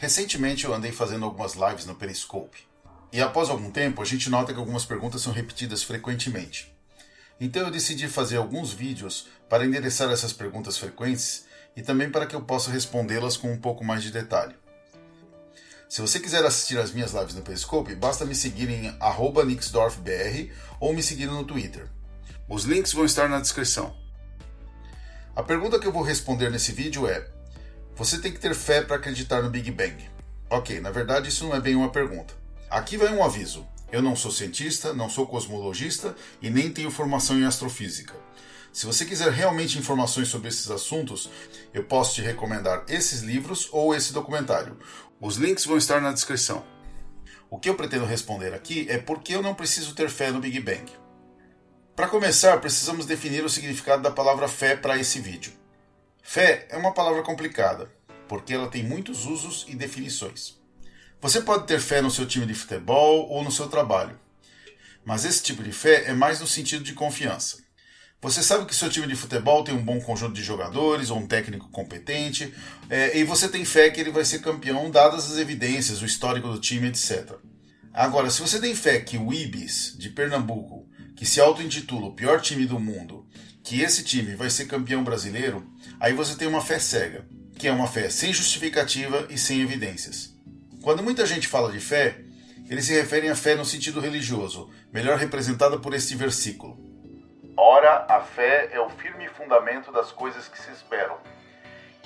Recentemente eu andei fazendo algumas lives no Periscope. E após algum tempo, a gente nota que algumas perguntas são repetidas frequentemente. Então eu decidi fazer alguns vídeos para endereçar essas perguntas frequentes e também para que eu possa respondê-las com um pouco mais de detalhe. Se você quiser assistir às minhas lives no Periscope, basta me seguir em nixdorfbr ou me seguir no Twitter. Os links vão estar na descrição. A pergunta que eu vou responder nesse vídeo é: Você tem que ter fé para acreditar no Big Bang? Ok, na verdade isso não é bem uma pergunta. Aqui vai um aviso. Eu não sou cientista, não sou cosmologista e nem tenho formação em astrofísica. Se você quiser realmente informações sobre esses assuntos, eu posso te recomendar esses livros ou esse documentário. Os links vão estar na descrição. O que eu pretendo responder aqui é por que eu não preciso ter fé no Big Bang. Para começar, precisamos definir o significado da palavra fé para esse vídeo. Fé é uma palavra complicada, porque ela tem muitos usos e definições. Você pode ter fé no seu time de futebol ou no seu trabalho, mas esse tipo de fé é mais no sentido de confiança. Você sabe que seu time de futebol tem um bom conjunto de jogadores ou um técnico competente, é, e você tem fé que ele vai ser campeão, dadas as evidências, o histórico do time, etc. Agora, se você tem fé que o Ibis, de Pernambuco, que se auto-intitula o pior time do mundo, que esse time vai ser campeão brasileiro, aí você tem uma fé cega, que é uma fé sem justificativa e sem evidências. Quando muita gente fala de fé, eles se referem à fé no sentido religioso, melhor representada por este versículo. Ora, a fé é o firme fundamento das coisas que se esperam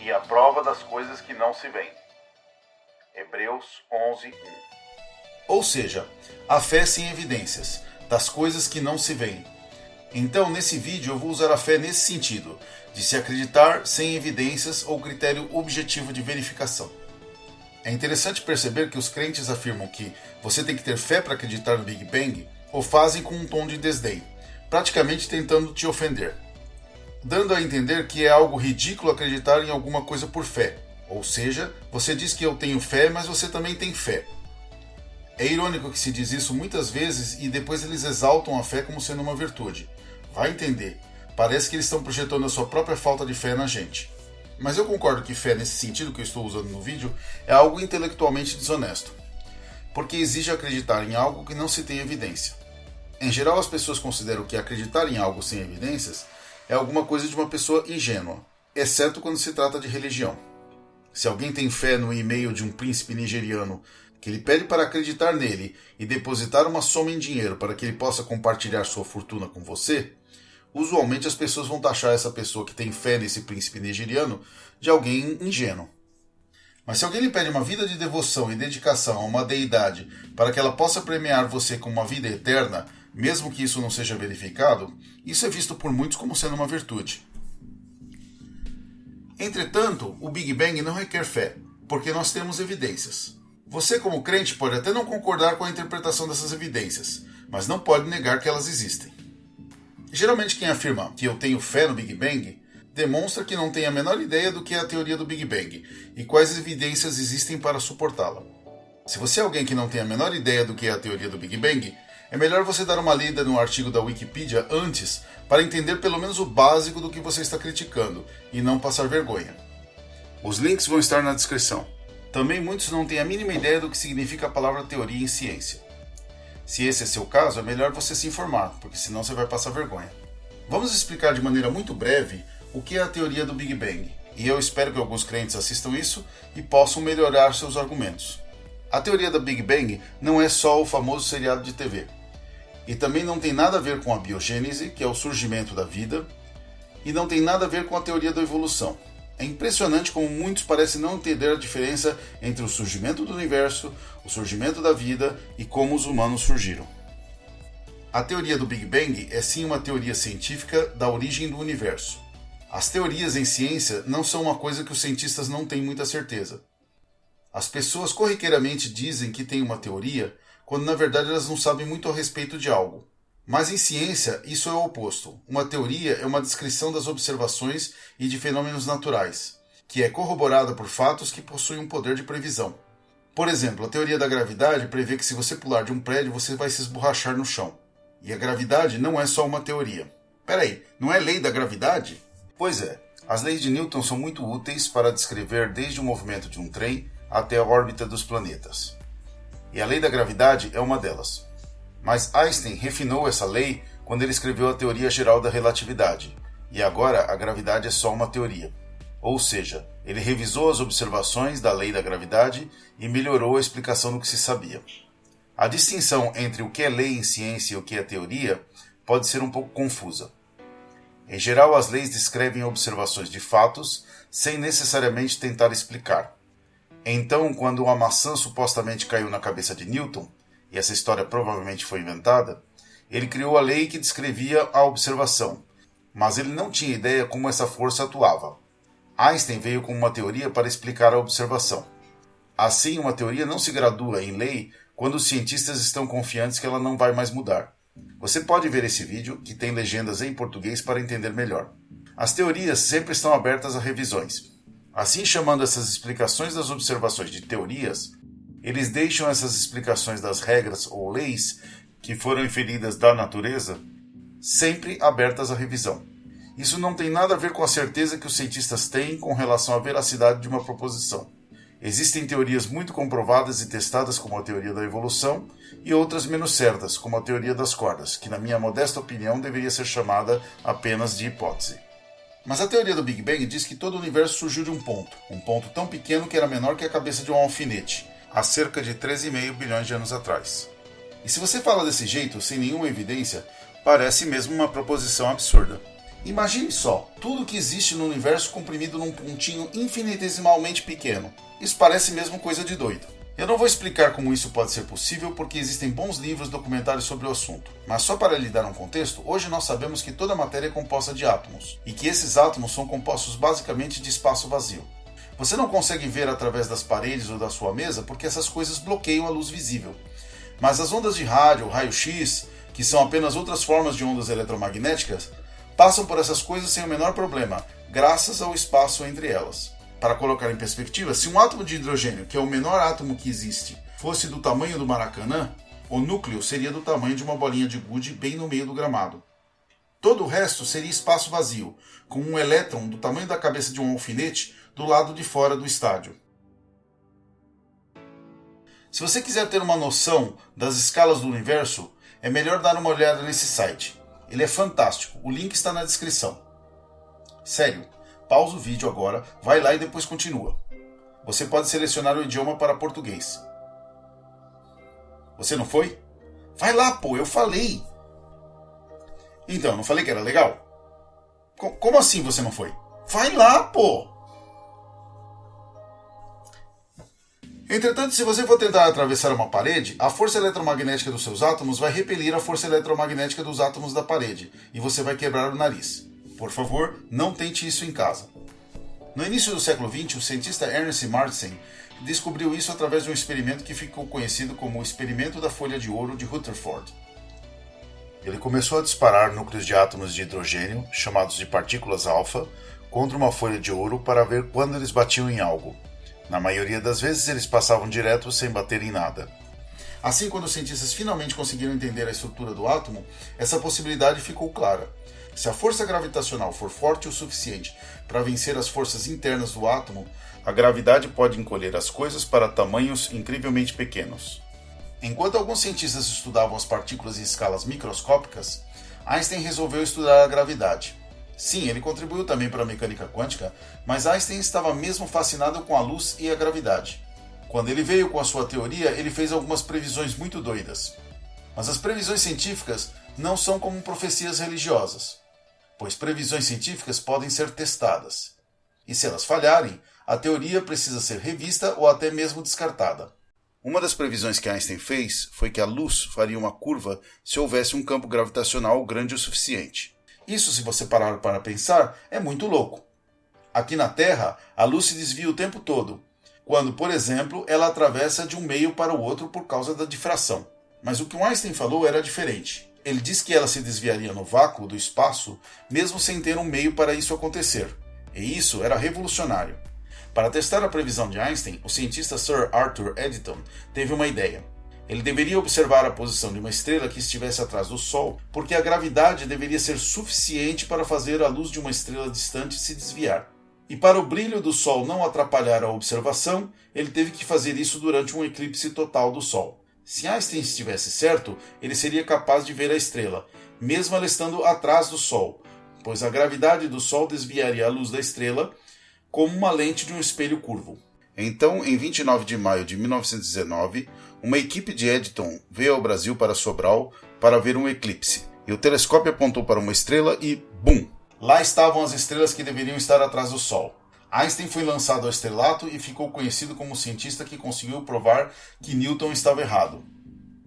e a prova das coisas que não se veem. Hebreus 11, 1. Ou seja, a fé sem evidências, das coisas que não se veem. Então, nesse vídeo, eu vou usar a fé nesse sentido, de se acreditar sem evidências ou critério objetivo de verificação. É interessante perceber que os crentes afirmam que você tem que ter fé para acreditar no Big Bang, ou fazem com um tom de desdém, praticamente tentando te ofender, dando a entender que é algo ridículo acreditar em alguma coisa por fé. Ou seja, você diz que eu tenho fé, mas você também tem fé. É irônico que se diz isso muitas vezes e depois eles exaltam a fé como sendo uma virtude. Vai entender. Parece que eles estão projetando a sua própria falta de fé na gente. Mas eu concordo que fé, nesse sentido que eu estou usando no vídeo, é algo intelectualmente desonesto, porque exige acreditar em algo que não se tem evidência. Em geral, as pessoas consideram que acreditar em algo sem evidências é alguma coisa de uma pessoa ingênua, exceto quando se trata de religião. Se alguém tem fé no e-mail de um príncipe nigeriano que lhe pede para acreditar nele e depositar uma soma em dinheiro para que ele possa compartilhar sua fortuna com você, usualmente as pessoas vão taxar essa pessoa que tem fé nesse príncipe nigeriano de alguém ingênuo. Mas se alguém lhe pede uma vida de devoção e dedicação a uma deidade para que ela possa premiar você com uma vida eterna, mesmo que isso não seja verificado, isso é visto por muitos como sendo uma virtude. Entretanto, o Big Bang não requer fé, porque nós temos evidências. Você, como crente, pode até não concordar com a interpretação dessas evidências, mas não pode negar que elas existem. Geralmente quem afirma que eu tenho fé no Big Bang demonstra que não tem a menor ideia do que é a teoria do Big Bang e quais evidências existem para suportá-la. Se você é alguém que não tem a menor ideia do que é a teoria do Big Bang, é melhor você dar uma lida no artigo da Wikipedia antes para entender pelo menos o básico do que você está criticando e não passar vergonha. Os links vão estar na descrição. Também muitos não têm a mínima ideia do que significa a palavra teoria em ciência. Se esse é seu caso, é melhor você se informar, porque senão você vai passar vergonha. Vamos explicar de maneira muito breve o que é a teoria do Big Bang, e eu espero que alguns crentes assistam isso e possam melhorar seus argumentos. A teoria da Big Bang não é só o famoso seriado de TV, e também não tem nada a ver com a biogênese, que é o surgimento da vida, e não tem nada a ver com a teoria da evolução, é impressionante como muitos parecem não entender a diferença entre o surgimento do universo, o surgimento da vida e como os humanos surgiram. A teoria do Big Bang é sim uma teoria científica da origem do universo. As teorias em ciência não são uma coisa que os cientistas não têm muita certeza. As pessoas corriqueiramente dizem que têm uma teoria, quando na verdade elas não sabem muito a respeito de algo. Mas em ciência, isso é o oposto. Uma teoria é uma descrição das observações e de fenômenos naturais, que é corroborada por fatos que possuem um poder de previsão. Por exemplo, a teoria da gravidade prevê que se você pular de um prédio, você vai se esborrachar no chão. E a gravidade não é só uma teoria. Peraí, não é lei da gravidade? Pois é, as leis de Newton são muito úteis para descrever desde o movimento de um trem até a órbita dos planetas. E a lei da gravidade é uma delas. Mas Einstein refinou essa lei quando ele escreveu a teoria geral da relatividade, e agora a gravidade é só uma teoria. Ou seja, ele revisou as observações da lei da gravidade e melhorou a explicação do que se sabia. A distinção entre o que é lei em ciência e o que é teoria pode ser um pouco confusa. Em geral, as leis descrevem observações de fatos sem necessariamente tentar explicar. Então, quando uma maçã supostamente caiu na cabeça de Newton, e essa história provavelmente foi inventada, ele criou a lei que descrevia a observação, mas ele não tinha ideia como essa força atuava. Einstein veio com uma teoria para explicar a observação. Assim, uma teoria não se gradua em lei quando os cientistas estão confiantes que ela não vai mais mudar. Você pode ver esse vídeo, que tem legendas em português para entender melhor. As teorias sempre estão abertas a revisões. Assim, chamando essas explicações das observações de teorias, eles deixam essas explicações das regras ou leis que foram inferidas da natureza sempre abertas à revisão. Isso não tem nada a ver com a certeza que os cientistas têm com relação à veracidade de uma proposição. Existem teorias muito comprovadas e testadas, como a teoria da evolução, e outras menos certas, como a teoria das cordas, que, na minha modesta opinião, deveria ser chamada apenas de hipótese. Mas a teoria do Big Bang diz que todo o universo surgiu de um ponto, um ponto tão pequeno que era menor que a cabeça de um alfinete, há cerca de 13,5 bilhões de anos atrás. E se você fala desse jeito, sem nenhuma evidência, parece mesmo uma proposição absurda. Imagine só, tudo que existe no universo comprimido num pontinho infinitesimalmente pequeno. Isso parece mesmo coisa de doido. Eu não vou explicar como isso pode ser possível porque existem bons livros documentários sobre o assunto, mas só para lhe dar um contexto, hoje nós sabemos que toda matéria é composta de átomos e que esses átomos são compostos basicamente de espaço vazio. Você não consegue ver através das paredes ou da sua mesa porque essas coisas bloqueiam a luz visível. Mas as ondas de rádio, raio-x, que são apenas outras formas de ondas eletromagnéticas, passam por essas coisas sem o menor problema, graças ao espaço entre elas. Para colocar em perspectiva, se um átomo de hidrogênio, que é o menor átomo que existe, fosse do tamanho do Maracanã, o núcleo seria do tamanho de uma bolinha de gude bem no meio do gramado. Todo o resto seria espaço vazio, com um elétron do tamanho da cabeça de um alfinete do lado de fora do estádio. Se você quiser ter uma noção das escalas do universo, é melhor dar uma olhada nesse site. Ele é fantástico. O link está na descrição. Sério, pausa o vídeo agora, vai lá e depois continua. Você pode selecionar o idioma para português. Você não foi? Vai lá, pô, eu falei. Então, não falei que era legal? Como assim você não foi? Vai lá, pô! Entretanto, se você for tentar atravessar uma parede, a força eletromagnética dos seus átomos vai repelir a força eletromagnética dos átomos da parede e você vai quebrar o nariz. Por favor, não tente isso em casa. No início do século XX, o cientista Ernest Martin descobriu isso através de um experimento que ficou conhecido como o experimento da folha de ouro de Rutherford. Ele começou a disparar núcleos de átomos de hidrogênio, chamados de partículas alfa, contra uma folha de ouro para ver quando eles batiam em algo. Na maioria das vezes, eles passavam direto sem bater em nada. Assim, quando os cientistas finalmente conseguiram entender a estrutura do átomo, essa possibilidade ficou clara. Se a força gravitacional for forte o suficiente para vencer as forças internas do átomo, a gravidade pode encolher as coisas para tamanhos incrivelmente pequenos. Enquanto alguns cientistas estudavam as partículas em escalas microscópicas, Einstein resolveu estudar a gravidade. Sim, ele contribuiu também para a mecânica quântica, mas Einstein estava mesmo fascinado com a luz e a gravidade. Quando ele veio com a sua teoria, ele fez algumas previsões muito doidas. Mas as previsões científicas não são como profecias religiosas, pois previsões científicas podem ser testadas. E se elas falharem, a teoria precisa ser revista ou até mesmo descartada. Uma das previsões que Einstein fez foi que a luz faria uma curva se houvesse um campo gravitacional grande o suficiente. Isso, se você parar para pensar, é muito louco. Aqui na Terra, a luz se desvia o tempo todo, quando, por exemplo, ela atravessa de um meio para o outro por causa da difração. Mas o que Einstein falou era diferente. Ele disse que ela se desviaria no vácuo do espaço, mesmo sem ter um meio para isso acontecer. E isso era revolucionário. Para testar a previsão de Einstein, o cientista Sir Arthur Eddington teve uma ideia. Ele deveria observar a posição de uma estrela que estivesse atrás do Sol, porque a gravidade deveria ser suficiente para fazer a luz de uma estrela distante se desviar. E para o brilho do Sol não atrapalhar a observação, ele teve que fazer isso durante um eclipse total do Sol. Se Einstein estivesse certo, ele seria capaz de ver a estrela, mesmo ela estando atrás do Sol, pois a gravidade do Sol desviaria a luz da estrela como uma lente de um espelho curvo. Então, em 29 de maio de 1919, uma equipe de Eddington veio ao Brasil para Sobral para ver um eclipse. E o telescópio apontou para uma estrela e BUM! Lá estavam as estrelas que deveriam estar atrás do Sol. Einstein foi lançado ao estrelato e ficou conhecido como o cientista que conseguiu provar que Newton estava errado.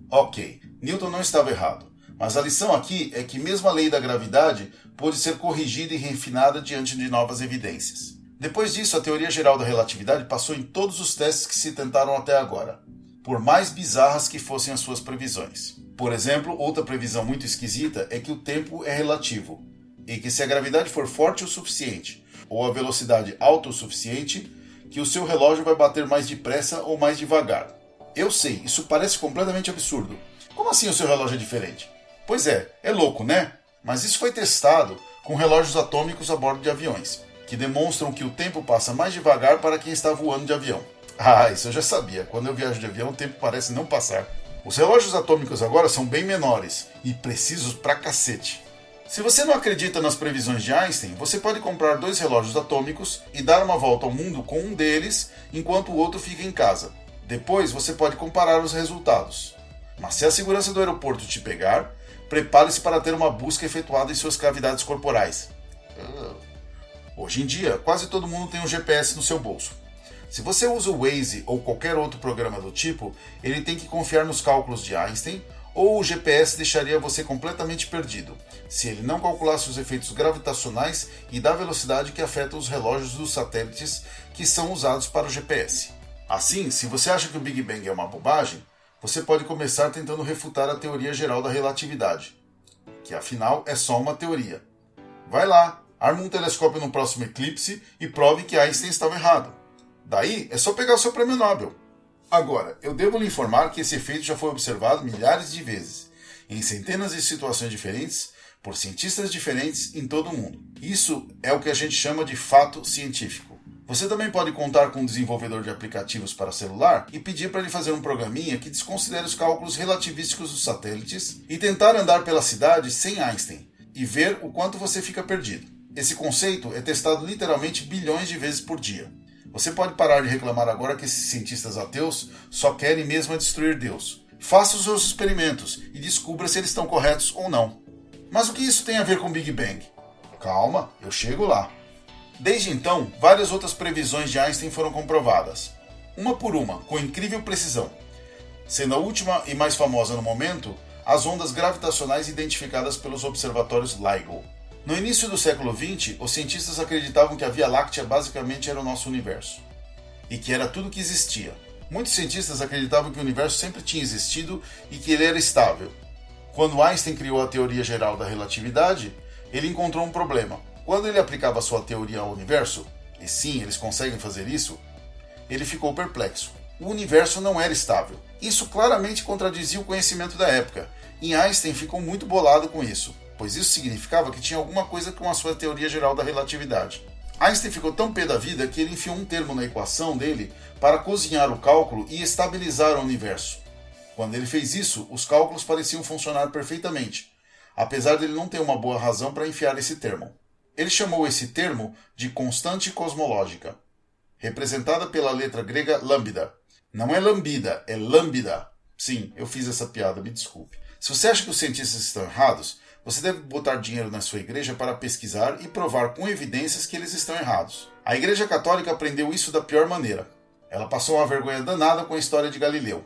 Ok, Newton não estava errado, mas a lição aqui é que mesmo a lei da gravidade pôde ser corrigida e refinada diante de novas evidências. Depois disso, a teoria geral da relatividade passou em todos os testes que se tentaram até agora, por mais bizarras que fossem as suas previsões. Por exemplo, outra previsão muito esquisita é que o tempo é relativo, e que se a gravidade for forte o suficiente ou a velocidade alta o suficiente, que o seu relógio vai bater mais depressa ou mais devagar. Eu sei, isso parece completamente absurdo. Como assim o seu relógio é diferente? Pois é, é louco, né? Mas isso foi testado com relógios atômicos a bordo de aviões, que demonstram que o tempo passa mais devagar para quem está voando de avião. Ah, isso eu já sabia. Quando eu viajo de avião, o tempo parece não passar. Os relógios atômicos agora são bem menores e precisos pra cacete. Se você não acredita nas previsões de Einstein, você pode comprar dois relógios atômicos e dar uma volta ao mundo com um deles enquanto o outro fica em casa. Depois você pode comparar os resultados. Mas se a segurança do aeroporto te pegar, prepare-se para ter uma busca efetuada em suas cavidades corporais. Ah. Hoje em dia, quase todo mundo tem um GPS no seu bolso. Se você usa o Waze ou qualquer outro programa do tipo, ele tem que confiar nos cálculos de Einstein ou o GPS deixaria você completamente perdido, se ele não calculasse os efeitos gravitacionais e da velocidade que afetam os relógios dos satélites que são usados para o GPS. Assim, se você acha que o Big Bang é uma bobagem, você pode começar tentando refutar a teoria geral da relatividade, que afinal é só uma teoria. Vai lá, arme um telescópio no próximo eclipse e prove que Einstein estava errado. Daí é só pegar o seu prêmio Nobel. Agora, eu devo lhe informar que esse efeito já foi observado milhares de vezes, em centenas de situações diferentes, por cientistas diferentes em todo o mundo. Isso é o que a gente chama de fato científico. Você também pode contar com um desenvolvedor de aplicativos para celular e pedir para ele fazer um programinha que desconsidere os cálculos relativísticos dos satélites e tentar andar pela cidade sem Einstein e ver o quanto você fica perdido. Esse conceito é testado literalmente bilhões de vezes por dia. Você pode parar de reclamar agora que esses cientistas ateus só querem mesmo destruir Deus. Faça os seus experimentos e descubra se eles estão corretos ou não. Mas o que isso tem a ver com Big Bang? Calma, eu chego lá. Desde então, várias outras previsões de Einstein foram comprovadas, uma por uma, com incrível precisão, sendo a última e mais famosa no momento as ondas gravitacionais identificadas pelos observatórios LIGO. No início do século XX, os cientistas acreditavam que a Via Láctea basicamente era o nosso universo e que era tudo que existia. Muitos cientistas acreditavam que o universo sempre tinha existido e que ele era estável. Quando Einstein criou a teoria geral da relatividade, ele encontrou um problema. Quando ele aplicava sua teoria ao universo, e sim, eles conseguem fazer isso, ele ficou perplexo. O universo não era estável. Isso claramente contradizia o conhecimento da época, e Einstein ficou muito bolado com isso pois isso significava que tinha alguma coisa com a sua teoria geral da relatividade. Einstein ficou tão pé da vida que ele enfiou um termo na equação dele para cozinhar o cálculo e estabilizar o universo. Quando ele fez isso, os cálculos pareciam funcionar perfeitamente, apesar de ele não ter uma boa razão para enfiar esse termo. Ele chamou esse termo de constante cosmológica, representada pela letra grega lambda. Não é lambida, é lambda. Sim, eu fiz essa piada, me desculpe. Se você acha que os cientistas estão errados, você deve botar dinheiro na sua igreja para pesquisar e provar com evidências que eles estão errados. A Igreja Católica aprendeu isso da pior maneira. Ela passou uma vergonha danada com a história de Galileu.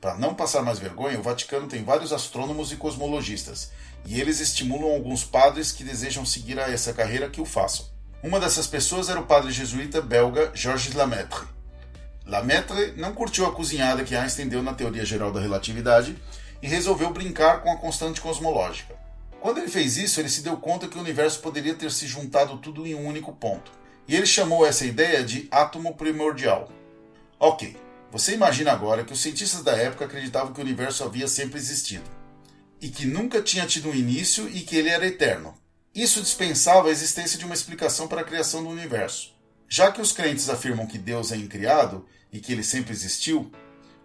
Para não passar mais vergonha, o Vaticano tem vários astrônomos e cosmologistas, e eles estimulam alguns padres que desejam seguir a essa carreira que o façam. Uma dessas pessoas era o padre jesuíta belga Georges Lamaitre. Lamaitre não curtiu a cozinhada que Einstein deu na teoria geral da relatividade e resolveu brincar com a constante cosmológica. Quando ele fez isso, ele se deu conta que o universo poderia ter se juntado tudo em um único ponto. E ele chamou essa ideia de átomo primordial. Ok, você imagina agora que os cientistas da época acreditavam que o universo havia sempre existido. E que nunca tinha tido um início e que ele era eterno. Isso dispensava a existência de uma explicação para a criação do universo. Já que os crentes afirmam que Deus é incriado e que ele sempre existiu,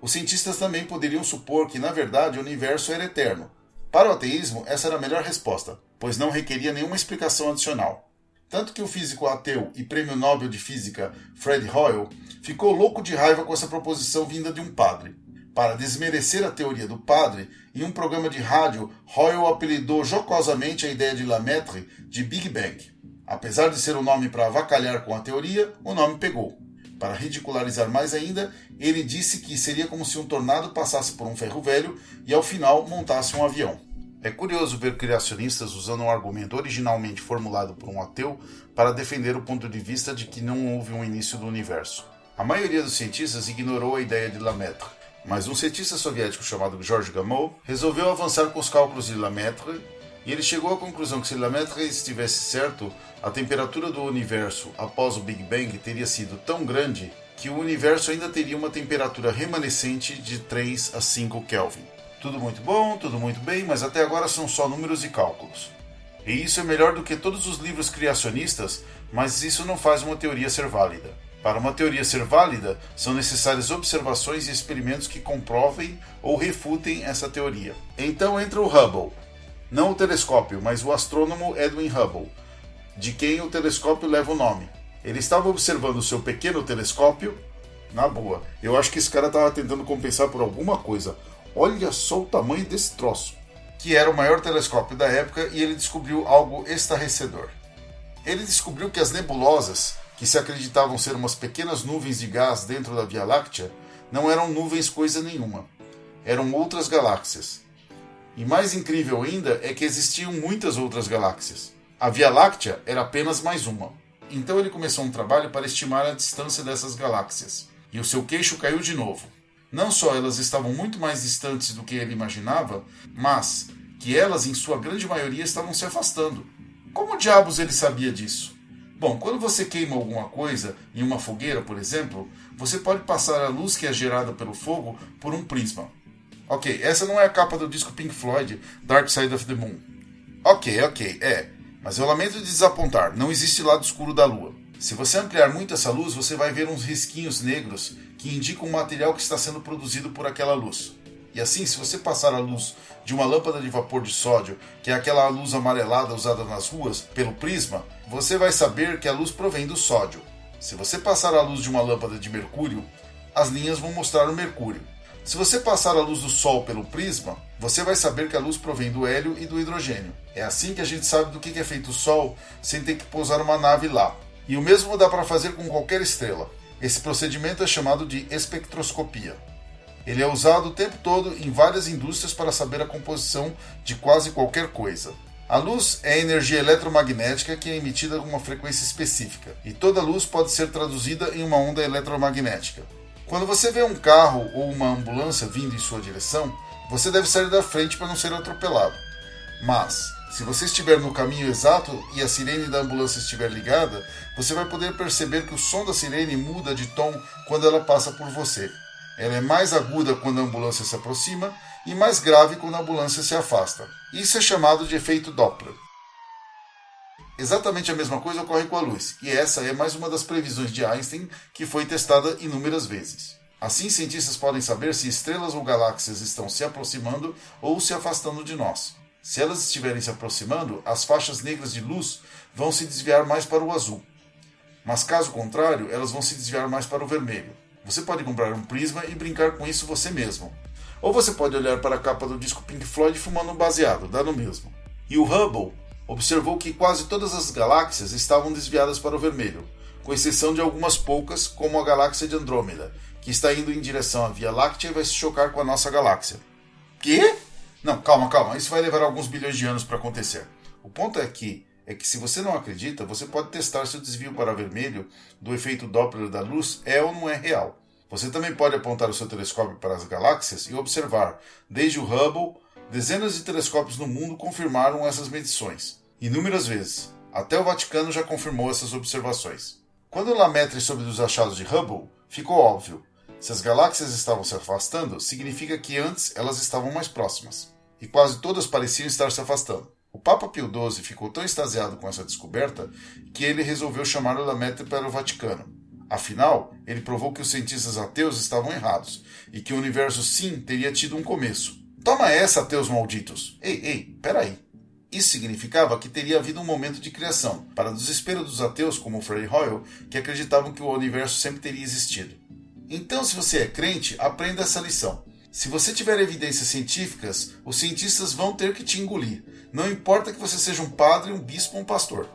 os cientistas também poderiam supor que, na verdade, o universo era eterno. Para o ateísmo, essa era a melhor resposta, pois não requeria nenhuma explicação adicional. Tanto que o físico ateu e prêmio Nobel de Física Fred Hoyle ficou louco de raiva com essa proposição vinda de um padre. Para desmerecer a teoria do padre, em um programa de rádio, Hoyle apelidou jocosamente a ideia de Lemaitre de Big Bang. Apesar de ser um nome para avacalhar com a teoria, o nome pegou. Para ridicularizar mais ainda, ele disse que seria como se um tornado passasse por um ferro velho e ao final montasse um avião. É curioso ver criacionistas usando um argumento originalmente formulado por um ateu para defender o ponto de vista de que não houve um início do universo. A maioria dos cientistas ignorou a ideia de Lemaitre, mas um cientista soviético chamado Georges Gamow resolveu avançar com os cálculos de Lemaitre e ele chegou à conclusão que se Lemaitre estivesse certo, a temperatura do universo após o Big Bang teria sido tão grande que o universo ainda teria uma temperatura remanescente de 3 a 5 Kelvin. Tudo muito bom, tudo muito bem, mas até agora são só números e cálculos. E isso é melhor do que todos os livros criacionistas, mas isso não faz uma teoria ser válida. Para uma teoria ser válida, são necessárias observações e experimentos que comprovem ou refutem essa teoria. Então entra o Hubble, não o telescópio, mas o astrônomo Edwin Hubble, de quem o telescópio leva o nome. Ele estava observando o seu pequeno telescópio, na boa. Eu acho que esse cara estava tentando compensar por alguma coisa. Olha só o tamanho desse troço. Que era o maior telescópio da época e ele descobriu algo estarrecedor. Ele descobriu que as nebulosas, que se acreditavam ser umas pequenas nuvens de gás dentro da Via Láctea, não eram nuvens coisa nenhuma. Eram outras galáxias. E mais incrível ainda é que existiam muitas outras galáxias. A Via Láctea era apenas mais uma. Então ele começou um trabalho para estimar a distância dessas galáxias. E o seu queixo caiu de novo. Não só elas estavam muito mais distantes do que ele imaginava, mas que elas, em sua grande maioria, estavam se afastando. Como diabos ele sabia disso? Bom, quando você queima alguma coisa em uma fogueira, por exemplo, você pode passar a luz que é gerada pelo fogo por um prisma. Ok, essa não é a capa do disco Pink Floyd, Dark Side of the Moon. Ok, ok, é. Mas eu lamento desapontar, não existe lado escuro da Lua. Se você ampliar muito essa luz, você vai ver uns risquinhos negros que indicam o material que está sendo produzido por aquela luz. E assim, se você passar a luz de uma lâmpada de vapor de sódio, que é aquela luz amarelada usada nas ruas, pelo prisma, você vai saber que a luz provém do sódio. Se você passar a luz de uma lâmpada de mercúrio, as linhas vão mostrar o mercúrio. Se você passar a luz do Sol pelo prisma, você vai saber que a luz provém do hélio e do hidrogênio. É assim que a gente sabe do que é feito o Sol sem ter que pousar uma nave lá. E o mesmo dá para fazer com qualquer estrela. Esse procedimento é chamado de espectroscopia. Ele é usado o tempo todo em várias indústrias para saber a composição de quase qualquer coisa. A luz é energia eletromagnética que é emitida com uma frequência específica, e toda luz pode ser traduzida em uma onda eletromagnética. Quando você vê um carro ou uma ambulância vindo em sua direção, você deve sair da frente para não ser atropelado. Mas, se você estiver no caminho exato e a sirene da ambulância estiver ligada, você vai poder perceber que o som da sirene muda de tom quando ela passa por você. Ela é mais aguda quando a ambulância se aproxima e mais grave quando a ambulância se afasta. Isso é chamado de efeito Doppler. Exatamente a mesma coisa ocorre com a luz, e essa é mais uma das previsões de Einstein que foi testada inúmeras vezes. Assim, cientistas podem saber se estrelas ou galáxias estão se aproximando ou se afastando de nós. Se elas estiverem se aproximando, as faixas negras de luz vão se desviar mais para o azul. Mas caso contrário, elas vão se desviar mais para o vermelho. Você pode comprar um prisma e brincar com isso você mesmo. Ou você pode olhar para a capa do disco Pink Floyd fumando um baseado, dá no mesmo. E o Hubble observou que quase todas as galáxias estavam desviadas para o vermelho, com exceção de algumas poucas, como a galáxia de Andrômeda, que está indo em direção à Via Láctea e vai se chocar com a nossa galáxia. Quê? Não, calma, calma, isso vai levar alguns bilhões de anos para acontecer. O ponto é que é que se você não acredita, você pode testar se o desvio para vermelho do efeito Doppler da luz é ou não é real. Você também pode apontar o seu telescópio para as galáxias e observar, desde o Hubble Dezenas de telescópios no mundo confirmaram essas medições, inúmeras vezes. Até o Vaticano já confirmou essas observações. Quando Lemaitre soube dos achados de Hubble, ficou óbvio. Se as galáxias estavam se afastando, significa que antes elas estavam mais próximas. E quase todas pareciam estar se afastando. O Papa Pio XII ficou tão extasiado com essa descoberta que ele resolveu chamar o para o Vaticano. Afinal, ele provou que os cientistas ateus estavam errados e que o universo sim teria tido um começo. Toma essa, ateus malditos! Ei, ei, peraí. Isso significava que teria havido um momento de criação, para desespero dos ateus como Frei Hoyle, que acreditavam que o universo sempre teria existido. Então, se você é crente, aprenda essa lição. Se você tiver evidências científicas, os cientistas vão ter que te engolir. Não importa que você seja um padre, um bispo ou um pastor.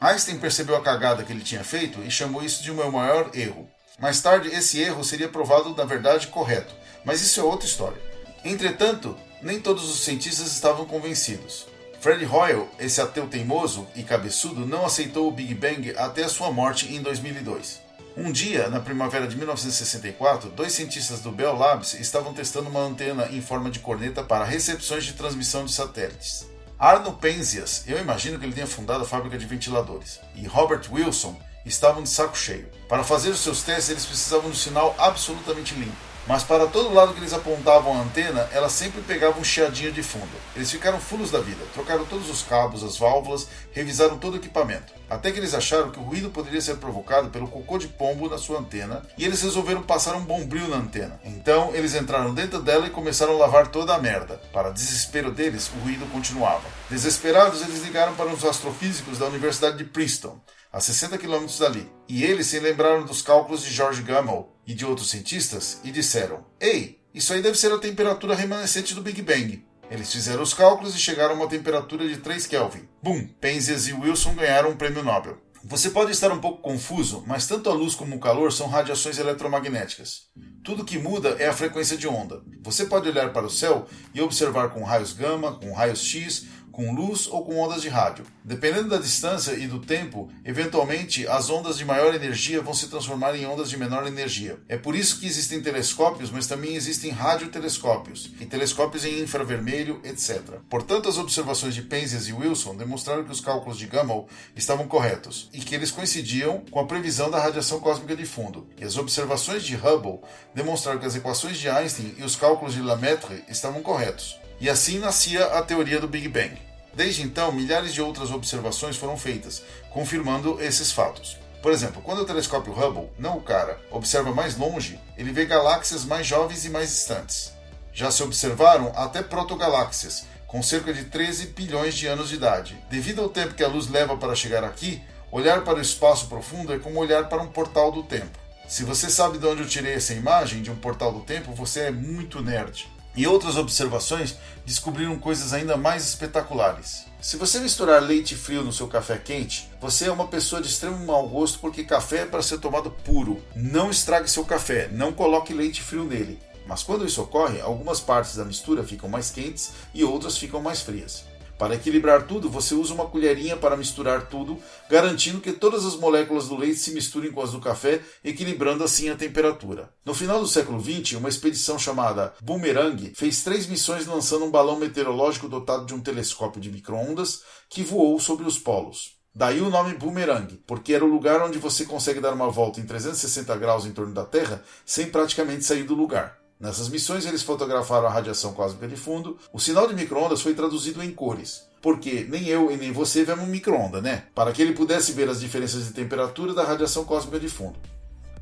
Einstein percebeu a cagada que ele tinha feito e chamou isso de o meu maior erro. Mais tarde, esse erro seria provado na verdade correto, mas isso é outra história. Entretanto, nem todos os cientistas estavam convencidos. Fred Hoyle, esse ateu teimoso e cabeçudo, não aceitou o Big Bang até a sua morte em 2002. Um dia, na primavera de 1964, dois cientistas do Bell Labs estavam testando uma antena em forma de corneta para recepções de transmissão de satélites. Arno Penzias, eu imagino que ele tenha fundado a fábrica de ventiladores, e Robert Wilson estavam de saco cheio. Para fazer os seus testes, eles precisavam de um sinal absolutamente limpo. Mas para todo lado que eles apontavam a antena, ela sempre pegava um chiadinho de fundo. Eles ficaram fulos da vida, trocaram todos os cabos, as válvulas, revisaram todo o equipamento. Até que eles acharam que o ruído poderia ser provocado pelo cocô de pombo na sua antena, e eles resolveram passar um bombril na antena. Então eles entraram dentro dela e começaram a lavar toda a merda. Para desespero deles, o ruído continuava. Desesperados, eles ligaram para os astrofísicos da Universidade de Princeton a 60 quilômetros dali, e eles se lembraram dos cálculos de George Gamow e de outros cientistas e disseram: Ei, isso aí deve ser a temperatura remanescente do Big Bang. Eles fizeram os cálculos e chegaram a uma temperatura de 3 Kelvin. Bum! Penzias e Wilson ganharam um prêmio Nobel. Você pode estar um pouco confuso, mas tanto a luz como o calor são radiações eletromagnéticas. Tudo que muda é a frequência de onda. Você pode olhar para o céu e observar com raios gama, com raios X com luz ou com ondas de rádio. Dependendo da distância e do tempo, eventualmente as ondas de maior energia vão se transformar em ondas de menor energia. É por isso que existem telescópios, mas também existem radiotelescópios e telescópios em infravermelho, etc. Portanto, as observações de Penzias e Wilson demonstraram que os cálculos de Gamow estavam corretos e que eles coincidiam com a previsão da radiação cósmica de fundo. E as observações de Hubble demonstraram que as equações de Einstein e os cálculos de Lemaitre estavam corretos. E assim nascia a teoria do Big Bang. Desde então, milhares de outras observações foram feitas, confirmando esses fatos. Por exemplo, quando o telescópio Hubble, não o cara, observa mais longe, ele vê galáxias mais jovens e mais distantes. Já se observaram até protogaláxias, com cerca de 13 bilhões de anos de idade. Devido ao tempo que a luz leva para chegar aqui, olhar para o espaço profundo é como olhar para um portal do tempo. Se você sabe de onde eu tirei essa imagem de um portal do tempo, você é muito nerd. E outras observações descobriram coisas ainda mais espetaculares. Se você misturar leite frio no seu café quente, você é uma pessoa de extremo mau gosto porque café é para ser tomado puro. Não estrague seu café, não coloque leite frio nele. Mas quando isso ocorre, algumas partes da mistura ficam mais quentes e outras ficam mais frias. Para equilibrar tudo, você usa uma colherinha para misturar tudo, garantindo que todas as moléculas do leite se misturem com as do café, equilibrando assim a temperatura. No final do século XX, uma expedição chamada Boomerang fez três missões lançando um balão meteorológico dotado de um telescópio de microondas que voou sobre os polos. Daí o nome Boomerang, porque era o lugar onde você consegue dar uma volta em 360 graus em torno da Terra sem praticamente sair do lugar. Nessas missões, eles fotografaram a radiação cósmica de fundo. O sinal de microondas foi traduzido em cores, porque nem eu e nem você vemos um microonda, né? Para que ele pudesse ver as diferenças de temperatura da radiação cósmica de fundo.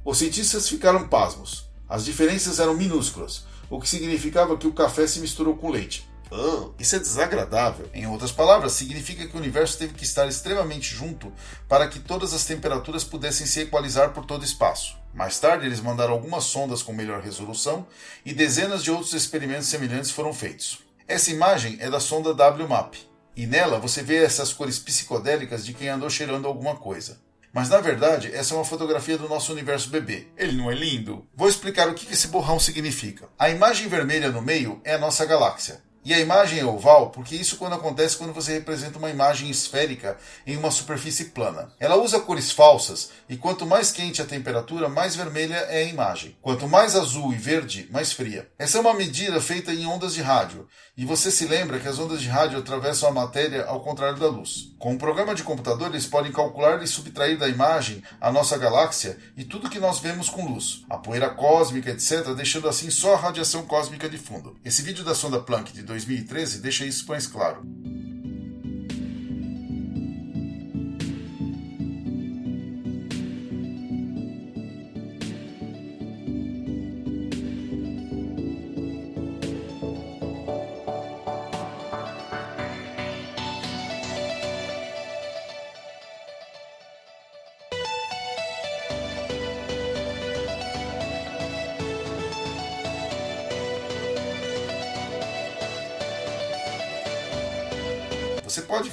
Os cientistas ficaram pasmos. As diferenças eram minúsculas, o que significava que o café se misturou com leite. Isso é desagradável. Em outras palavras, significa que o universo teve que estar extremamente junto para que todas as temperaturas pudessem se equalizar por todo o espaço. Mais tarde, eles mandaram algumas sondas com melhor resolução e dezenas de outros experimentos semelhantes foram feitos. Essa imagem é da sonda WMAP, e nela você vê essas cores psicodélicas de quem andou cheirando alguma coisa. Mas na verdade, essa é uma fotografia do nosso universo bebê. Ele não é lindo? Vou explicar o que esse borrão significa. A imagem vermelha no meio é a nossa galáxia. E a imagem é oval porque isso quando acontece quando você representa uma imagem esférica em uma superfície plana. Ela usa cores falsas e quanto mais quente a temperatura, mais vermelha é a imagem. Quanto mais azul e verde, mais fria. Essa é uma medida feita em ondas de rádio e você se lembra que as ondas de rádio atravessam a matéria ao contrário da luz. Com um programa de computador, eles podem calcular e subtrair da imagem a nossa galáxia e tudo que nós vemos com luz, a poeira cósmica, etc., deixando assim só a radiação cósmica de fundo. Esse vídeo da sonda Planck de 2013 deixa isso mais claro.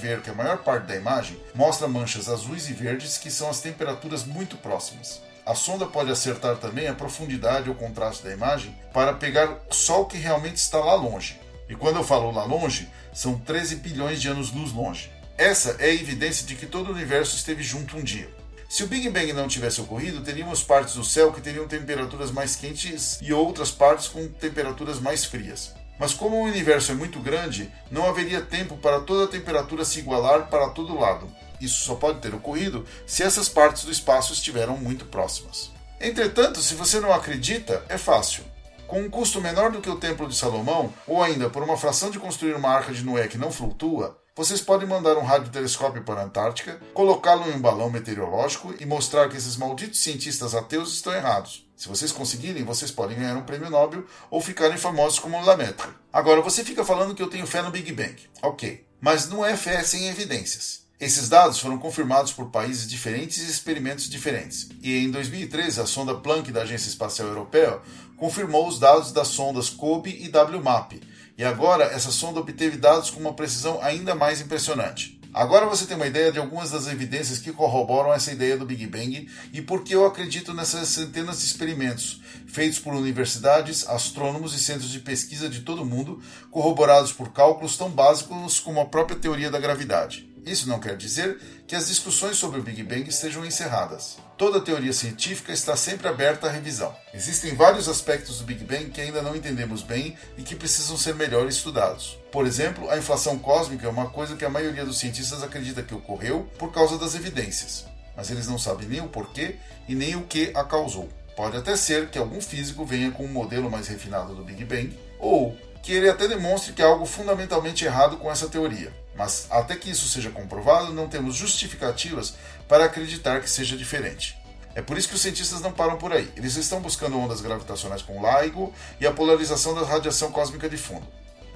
Ver que a maior parte da imagem mostra manchas azuis e verdes que são as temperaturas muito próximas. A sonda pode acertar também a profundidade ou contraste da imagem para pegar só o que realmente está lá longe. E quando eu falo lá longe, são 13 bilhões de anos-luz longe. Essa é a evidência de que todo o universo esteve junto um dia. Se o Big Bang não tivesse ocorrido, teríamos partes do céu que teriam temperaturas mais quentes e outras partes com temperaturas mais frias. Mas como o universo é muito grande, não haveria tempo para toda a temperatura se igualar para todo lado. Isso só pode ter ocorrido se essas partes do espaço estiveram muito próximas. Entretanto, se você não acredita, é fácil. Com um custo menor do que o Templo de Salomão, ou ainda por uma fração de construir uma arca de Noé que não flutua, vocês podem mandar um radiotelescópio para a Antártica, colocá-lo em um balão meteorológico e mostrar que esses malditos cientistas ateus estão errados. Se vocês conseguirem, vocês podem ganhar um prêmio Nobel ou ficarem famosos como Lamaitre. Agora, você fica falando que eu tenho fé no Big Bang. Ok, mas não é fé sem evidências. Esses dados foram confirmados por países diferentes e experimentos diferentes. E em 2013, a sonda Planck da Agência Espacial Europeia confirmou os dados das sondas COBE e WMAP. E agora essa sonda obteve dados com uma precisão ainda mais impressionante. Agora você tem uma ideia de algumas das evidências que corroboram essa ideia do Big Bang e por que eu acredito nessas centenas de experimentos feitos por universidades, astrônomos e centros de pesquisa de todo o mundo, corroborados por cálculos tão básicos como a própria teoria da gravidade. Isso não quer dizer que as discussões sobre o Big Bang estejam encerradas. Toda teoria científica está sempre aberta à revisão. Existem vários aspectos do Big Bang que ainda não entendemos bem e que precisam ser melhor estudados. Por exemplo, a inflação cósmica é uma coisa que a maioria dos cientistas acredita que ocorreu por causa das evidências, mas eles não sabem nem o porquê e nem o que a causou. Pode até ser que algum físico venha com um modelo mais refinado do Big Bang, ou que ele até demonstre que há algo fundamentalmente errado com essa teoria. Mas até que isso seja comprovado, não temos justificativas para acreditar que seja diferente. É por isso que os cientistas não param por aí. Eles estão buscando ondas gravitacionais com LIGO e a polarização da radiação cósmica de fundo.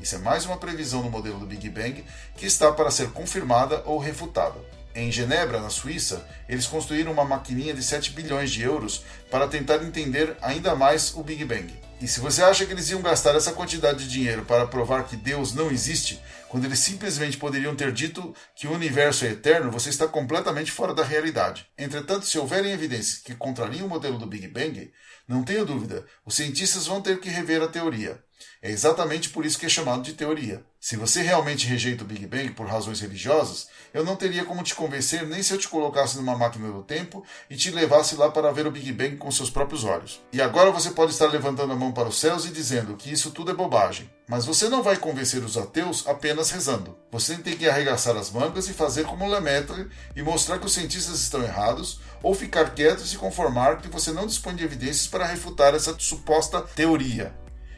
Isso é mais uma previsão no modelo do Big Bang que está para ser confirmada ou refutada. Em Genebra, na Suíça, eles construíram uma maquininha de 7 bilhões de euros para tentar entender ainda mais o Big Bang. E se você acha que eles iam gastar essa quantidade de dinheiro para provar que Deus não existe, quando eles simplesmente poderiam ter dito que o universo é eterno, você está completamente fora da realidade. Entretanto, se houverem evidências que contrariam o modelo do Big Bang, não tenha dúvida, os cientistas vão ter que rever a teoria. É exatamente por isso que é chamado de teoria. Se você realmente rejeita o Big Bang por razões religiosas, eu não teria como te convencer nem se eu te colocasse numa máquina do tempo e te levasse lá para ver o Big Bang com seus próprios olhos. E agora você pode estar levantando a mão para os céus e dizendo que isso tudo é bobagem. Mas você não vai convencer os ateus apenas rezando. Você tem que arregaçar as mangas e fazer como Lemaitre e mostrar que os cientistas estão errados, ou ficar quieto e se conformar que você não dispõe de evidências para refutar essa suposta teoria.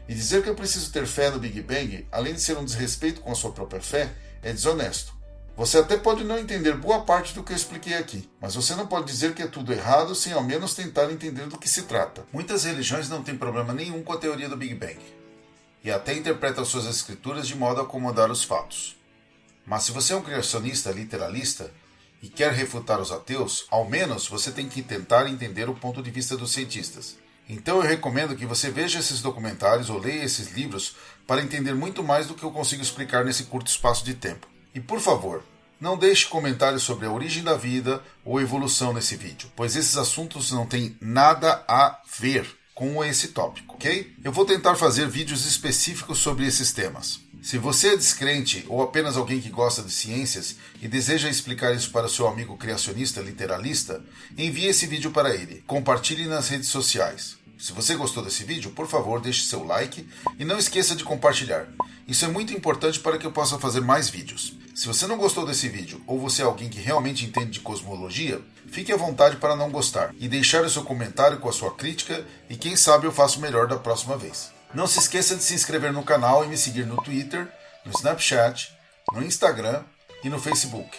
E dizer que eu preciso ter fé no Big Bang, além de ser um desrespeito com a sua própria fé, é desonesto. Você até pode não entender boa parte do que eu expliquei aqui, mas você não pode dizer que é tudo errado sem ao menos tentar entender do que se trata. Muitas religiões não têm problema nenhum com a teoria do Big Bang, e até interpretam suas escrituras de modo a acomodar os fatos. Mas se você é um criacionista literalista e quer refutar os ateus, ao menos você tem que tentar entender o ponto de vista dos cientistas. Então eu recomendo que você veja esses documentários ou leia esses livros para entender muito mais do que eu consigo explicar nesse curto espaço de tempo. E por favor, não deixe comentários sobre a origem da vida ou evolução nesse vídeo, pois esses assuntos não têm nada a ver com esse tópico, ok? Eu vou tentar fazer vídeos específicos sobre esses temas. Se você é descrente ou apenas alguém que gosta de ciências e deseja explicar isso para seu amigo criacionista literalista, envie esse vídeo para ele. Compartilhe nas redes sociais. Se você gostou desse vídeo, por favor, deixe seu like e não esqueça de compartilhar. Isso é muito importante para que eu possa fazer mais vídeos. Se você não gostou desse vídeo ou você é alguém que realmente entende de cosmologia, fique à vontade para não gostar e deixar o seu comentário com a sua crítica e quem sabe eu faço melhor da próxima vez. Não se esqueça de se inscrever no canal e me seguir no Twitter, no Snapchat, no Instagram e no Facebook.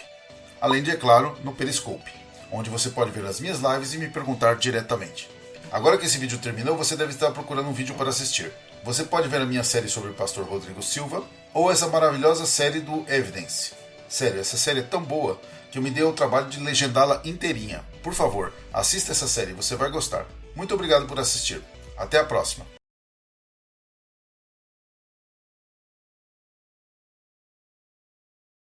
Além de, é claro, no Periscope, onde você pode ver as minhas lives e me perguntar diretamente. Agora que esse vídeo terminou, você deve estar procurando um vídeo para assistir. Você pode ver a minha série sobre o pastor Rodrigo Silva ou essa maravilhosa série do Evidence. Sério, essa série é tão boa que eu me dei o trabalho de legendá-la inteirinha. Por favor, assista essa série, você vai gostar. Muito obrigado por assistir. Até a próxima.